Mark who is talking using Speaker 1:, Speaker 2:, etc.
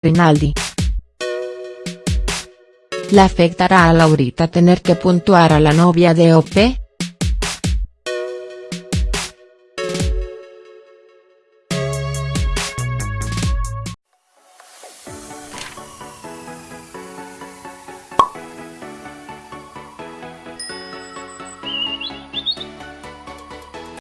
Speaker 1: Rinaldi. ¿La afectará a Laurita tener que puntuar a la novia de OP?.